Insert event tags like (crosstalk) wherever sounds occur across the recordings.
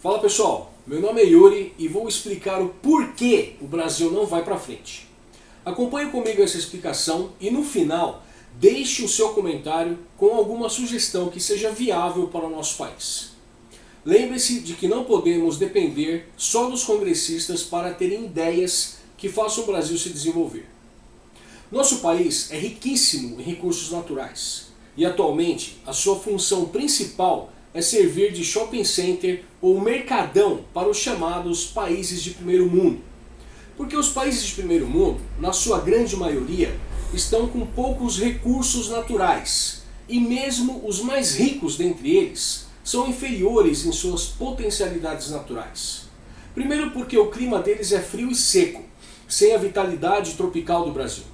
Fala pessoal, meu nome é Yuri e vou explicar o porquê o Brasil não vai para frente. Acompanhe comigo essa explicação e no final deixe o seu comentário com alguma sugestão que seja viável para o nosso país. Lembre-se de que não podemos depender só dos congressistas para terem ideias que façam o Brasil se desenvolver. Nosso país é riquíssimo em recursos naturais e atualmente a sua função principal é servir de shopping center ou mercadão para os chamados países de primeiro mundo. Porque os países de primeiro mundo, na sua grande maioria, estão com poucos recursos naturais e mesmo os mais ricos dentre eles são inferiores em suas potencialidades naturais. Primeiro porque o clima deles é frio e seco, sem a vitalidade tropical do Brasil.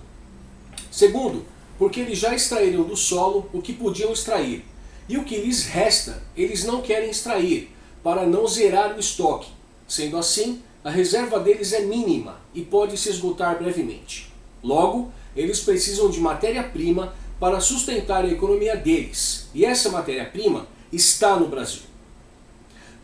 Segundo, porque eles já extraíram do solo o que podiam extrair e o que lhes resta, eles não querem extrair, para não zerar o estoque. Sendo assim, a reserva deles é mínima e pode se esgotar brevemente. Logo, eles precisam de matéria-prima para sustentar a economia deles, e essa matéria-prima está no Brasil.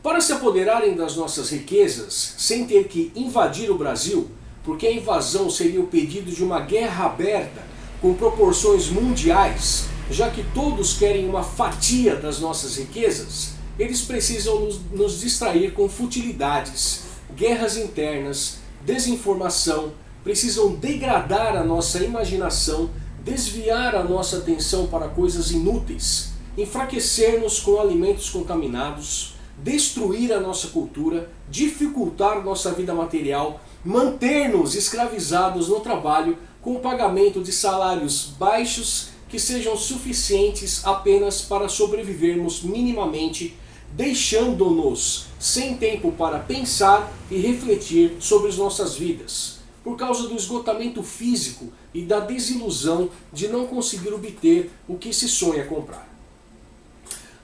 Para se apoderarem das nossas riquezas, sem ter que invadir o Brasil, porque a invasão seria o pedido de uma guerra aberta com proporções mundiais, já que todos querem uma fatia das nossas riquezas, eles precisam nos, distrair com futilidades, guerras internas, desinformação, precisam degradar a nossa imaginação, desviar a nossa atenção para coisas inúteis, enfraquecer-nos com alimentos contaminados, destruir a nossa cultura, dificultar nossa vida material, manter-nos escravizados no trabalho com o pagamento de salários baixos que sejam suficientes apenas para sobrevivermos minimamente, deixando-nos sem tempo para pensar e refletir sobre as nossas vidas, por causa do esgotamento físico e da desilusão de não conseguir obter o que se sonha comprar.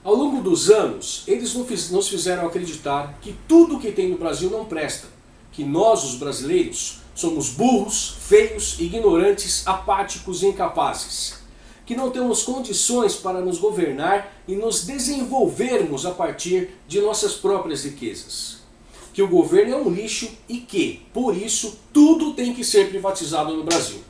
Ao longo dos anos, eles nos fizeram acreditar que tudo o que tem no Brasil não presta, que nós, os brasileiros, somos burros, feios, ignorantes, apáticos e incapazes que não temos condições para nos governar e nos desenvolvermos a partir de nossas próprias riquezas. Que o governo é um lixo e que, por isso, tudo tem que ser privatizado no Brasil.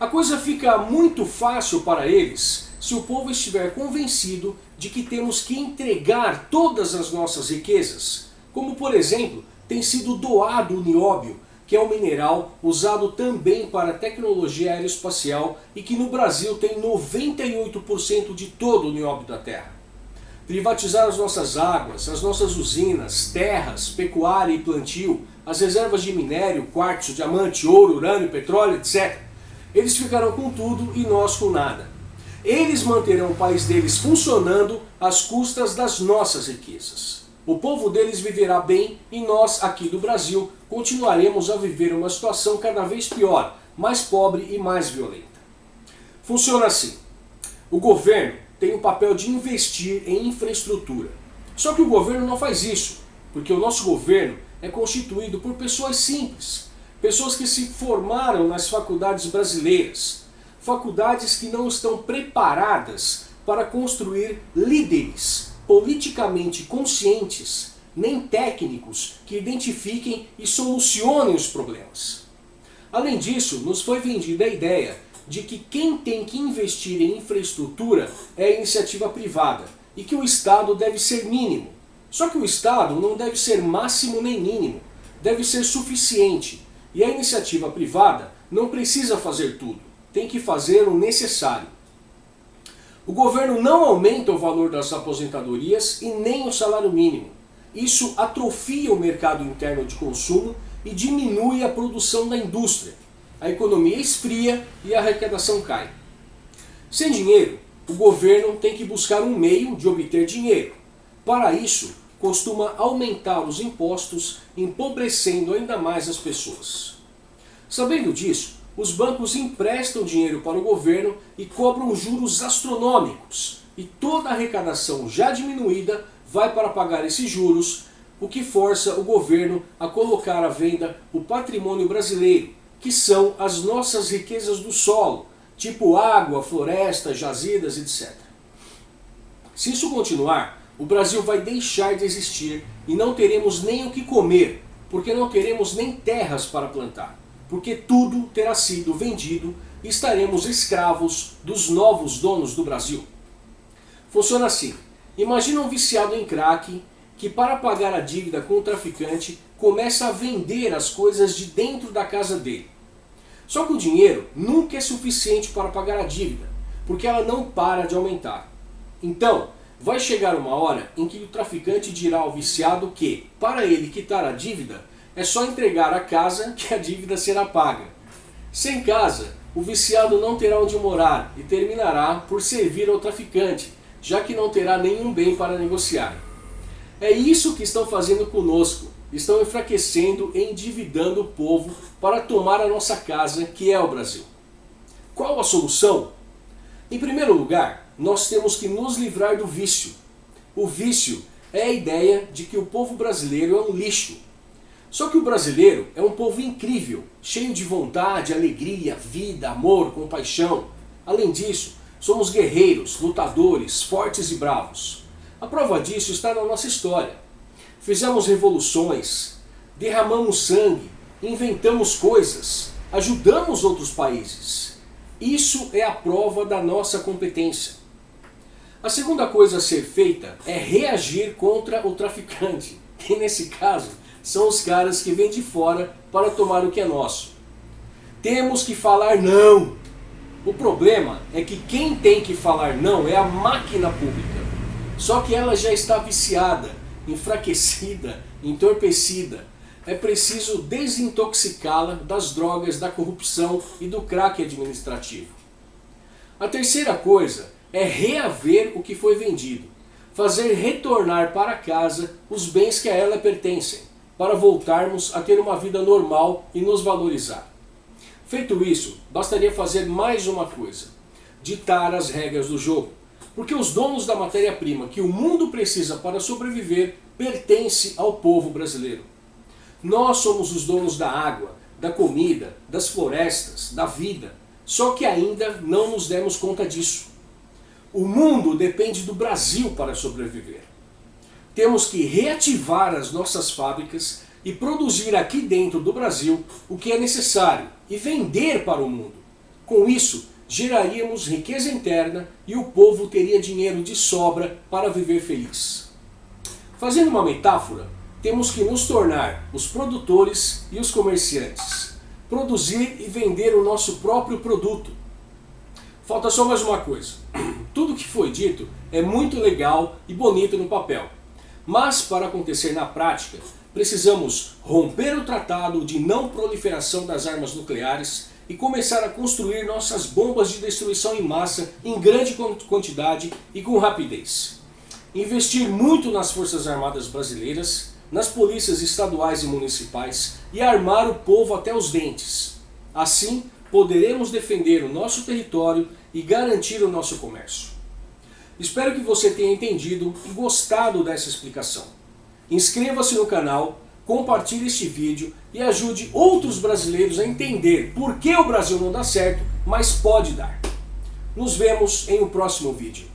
A coisa fica muito fácil para eles se o povo estiver convencido de que temos que entregar todas as nossas riquezas, como por exemplo tem sido doado o nióbio que é um mineral usado também para tecnologia aeroespacial e que no Brasil tem 98% de todo o nióbio da Terra. Privatizar as nossas águas, as nossas usinas, terras, pecuária e plantio, as reservas de minério, quartzo, diamante, ouro, urânio, petróleo, etc. Eles ficarão com tudo e nós com nada. Eles manterão o país deles funcionando às custas das nossas riquezas. O povo deles viverá bem e nós, aqui do Brasil, continuaremos a viver uma situação cada vez pior, mais pobre e mais violenta. Funciona assim. O governo tem o papel de investir em infraestrutura. Só que o governo não faz isso, porque o nosso governo é constituído por pessoas simples, pessoas que se formaram nas faculdades brasileiras, faculdades que não estão preparadas para construir líderes politicamente conscientes, nem técnicos que identifiquem e solucionem os problemas. Além disso, nos foi vendida a ideia de que quem tem que investir em infraestrutura é a iniciativa privada e que o Estado deve ser mínimo. Só que o Estado não deve ser máximo nem mínimo, deve ser suficiente. E a iniciativa privada não precisa fazer tudo, tem que fazer o necessário. O governo não aumenta o valor das aposentadorias e nem o salário mínimo. Isso atrofia o mercado interno de consumo e diminui a produção da indústria. A economia esfria e a arrecadação cai. Sem dinheiro, o governo tem que buscar um meio de obter dinheiro. Para isso, costuma aumentar os impostos, empobrecendo ainda mais as pessoas. Sabendo disso, os bancos emprestam dinheiro para o governo e cobram juros astronômicos. E toda a arrecadação já diminuída vai para pagar esses juros, o que força o governo a colocar à venda o patrimônio brasileiro, que são as nossas riquezas do solo, tipo água, floresta, jazidas, etc. Se isso continuar, o Brasil vai deixar de existir e não teremos nem o que comer, porque não teremos nem terras para plantar, porque tudo terá sido vendido e estaremos escravos dos novos donos do Brasil. Funciona assim, imagina um viciado em crack que para pagar a dívida com o traficante começa a vender as coisas de dentro da casa dele. Só que o dinheiro nunca é suficiente para pagar a dívida, porque ela não para de aumentar. Então, vai chegar uma hora em que o traficante dirá ao viciado que, para ele quitar a dívida, é só entregar a casa que a dívida será paga. Sem casa, o viciado não terá onde morar e terminará por servir ao traficante, já que não terá nenhum bem para negociar. É isso que estão fazendo conosco, estão enfraquecendo e endividando o povo para tomar a nossa casa, que é o Brasil. Qual a solução? Em primeiro lugar, nós temos que nos livrar do vício. O vício é a ideia de que o povo brasileiro é um lixo. Só que o brasileiro é um povo incrível, cheio de vontade, alegria, vida, amor, compaixão. Além disso, somos guerreiros, lutadores, fortes e bravos. A prova disso está na nossa história. Fizemos revoluções, derramamos sangue, inventamos coisas, ajudamos outros países. Isso é a prova da nossa competência. A segunda coisa a ser feita é reagir contra o traficante, que nesse caso são os caras que vêm de fora para tomar o que é nosso. Temos que falar não. O problema é que quem tem que falar não é a máquina pública. Só que ela já está viciada enfraquecida, entorpecida. É preciso desintoxicá-la das drogas, da corrupção e do crack administrativo. A terceira coisa é reaver o que foi vendido. Fazer retornar para casa os bens que a ela pertencem, para voltarmos a ter uma vida normal e nos valorizar. Feito isso, bastaria fazer mais uma coisa. Ditar as regras do jogo. Porque os donos da matéria-prima que o mundo precisa para sobreviver pertence ao povo brasileiro. Nós somos os donos da água, da comida, das florestas, da vida, só que ainda não nos demos conta disso. O mundo depende do Brasil para sobreviver. Temos que reativar as nossas fábricas e produzir aqui dentro do Brasil o que é necessário e vender para o mundo. Com isso, geraríamos riqueza interna e o povo teria dinheiro de sobra para viver feliz. Fazendo uma metáfora, temos que nos tornar os produtores e os comerciantes. Produzir e vender o nosso próprio produto. Falta só mais uma coisa. (clears throat) Tudo que foi dito é muito legal e bonito no papel. Mas para acontecer na prática, precisamos romper o tratado de não proliferação das armas nucleares e começar a construir nossas bombas de destruição em massa em grande quantidade e com rapidez. Investir muito nas Forças Armadas Brasileiras, nas polícias estaduais e municipais e armar o povo até os dentes. Assim, poderemos defender o nosso território e garantir o nosso comércio. Espero que você tenha entendido e gostado dessa explicação. Inscreva-se no canal compartilhe este vídeo e ajude outros brasileiros a entender por que o Brasil não dá certo, mas pode dar. Nos vemos em um próximo vídeo.